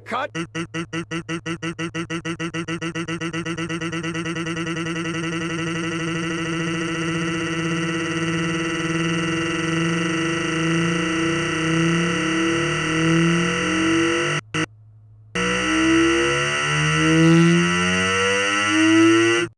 cut.